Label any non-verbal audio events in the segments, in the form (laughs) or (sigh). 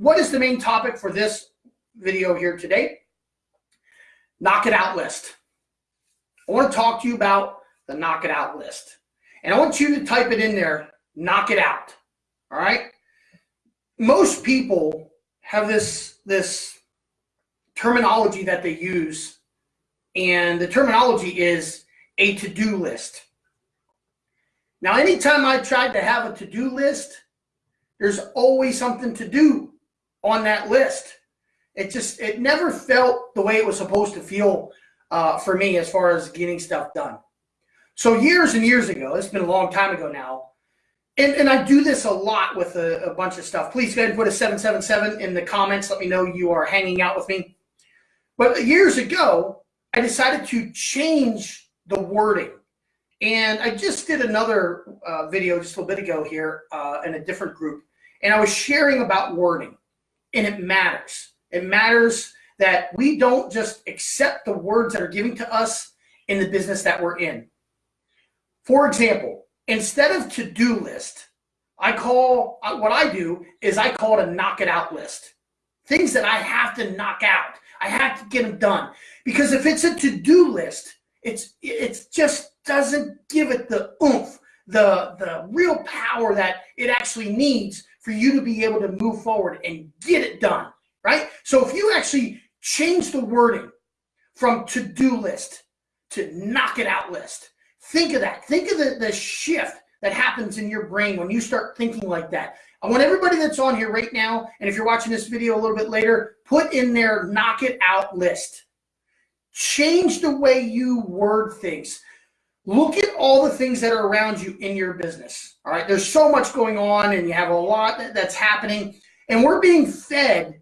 what is the main topic for this video here today? Knock it out list. I want to talk to you about the knock it out list. And I want you to type it in there, knock it out. All right? Most people have this this terminology that they use and the terminology is a to-do list. Now, anytime I tried to have a to-do list, there's always something to do on that list. It just, it never felt the way it was supposed to feel uh, for me as far as getting stuff done. So years and years ago, it's been a long time ago now, and, and I do this a lot with a, a bunch of stuff. Please go ahead and put a 777 in the comments. Let me know you are hanging out with me. But years ago, I decided to change the wording. And I just did another uh, video just a little bit ago here uh, in a different group. And I was sharing about wording. And it matters. It matters that we don't just accept the words that are given to us in the business that we're in. For example, instead of to-do list, I call, uh, what I do is I call it a knock it out list. Things that I have to knock out. I have to get them done. Because if it's a to-do list, it's it just doesn't give it the oomph, the the real power that it actually needs for you to be able to move forward and get it done, right? So if you actually change the wording from to-do list to knock it out list, think of that. Think of the, the shift that happens in your brain when you start thinking like that. I want everybody that's on here right now, and if you're watching this video a little bit later, put in their knock it out list. Change the way you word things. Look at all the things that are around you in your business. All right, there's so much going on, and you have a lot that's happening, and we're being fed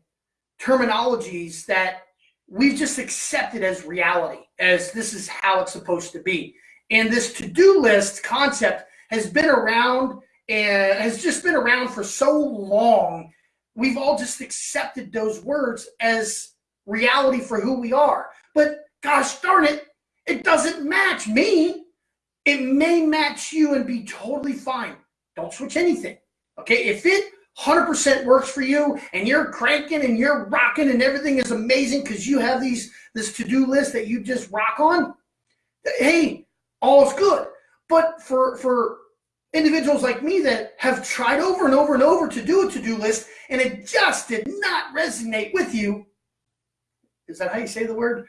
terminologies that we've just accepted as reality, as this is how it's supposed to be. And this to-do list concept has been around and has just been around for so long. We've all just accepted those words as reality for who we are. But gosh darn it, it doesn't match me. It may match you and be totally fine. Don't switch anything. Okay, if it 100% works for you and you're cranking and you're rocking and everything is amazing because you have these this to-do list that you just rock on, hey, all is good. But for for individuals like me that have tried over and over and over to do a to-do list and it just did not resonate with you, is that how you say the word?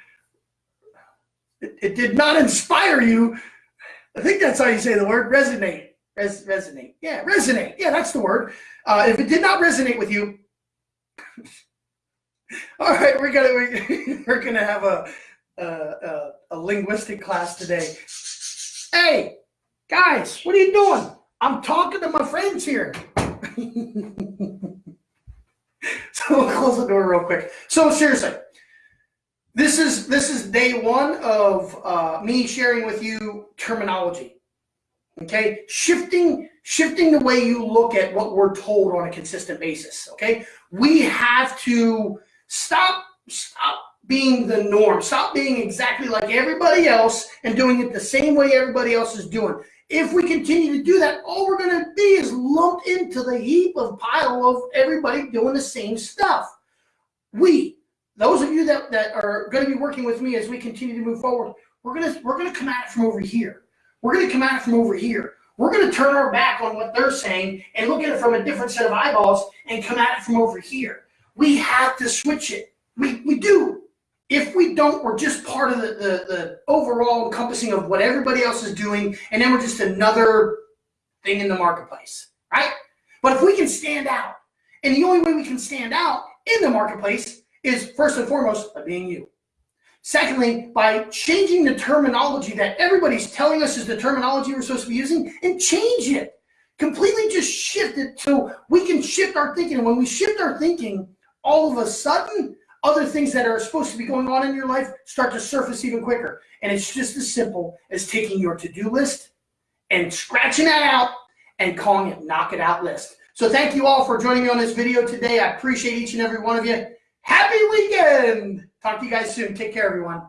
It, it did not inspire you. I think that's how you say the word resonate. Res, resonate. Yeah, resonate. Yeah, that's the word. Uh, if it did not resonate with you, (laughs) all right, we're gonna we, (laughs) we're gonna have a, a a linguistic class today. Hey, guys, what are you doing? I'm talking to my friends here. (laughs) so we'll close the door real quick. So seriously, this is this is day one of uh, me sharing with you terminology. Okay, shifting shifting the way you look at what we're told on a consistent basis. Okay, we have to stop stop being the norm. Stop being exactly like everybody else and doing it the same way everybody else is doing. If we continue to do that, all we're going to be is lumped into the heap of pile of everybody doing the same stuff. We those of you that, that are going to be working with me as we continue to move forward, we're going to we're going to come at it from over here. We're going to come at it from over here. We're going to turn our back on what they're saying and look at it from a different set of eyeballs and come at it from over here. We have to switch it. We, we do. If we don't, we're just part of the, the, the overall encompassing of what everybody else is doing, and then we're just another thing in the marketplace, right? But if we can stand out, and the only way we can stand out in the marketplace is first and foremost by being you. Secondly, by changing the terminology that everybody's telling us is the terminology we're supposed to be using and change it. Completely just shift it so we can shift our thinking. And when we shift our thinking, all of a sudden, other things that are supposed to be going on in your life start to surface even quicker. And it's just as simple as taking your to-do list and scratching that out and calling it knock it out list. So thank you all for joining me on this video today. I appreciate each and every one of you. Happy weekend. Talk to you guys soon. Take care, everyone.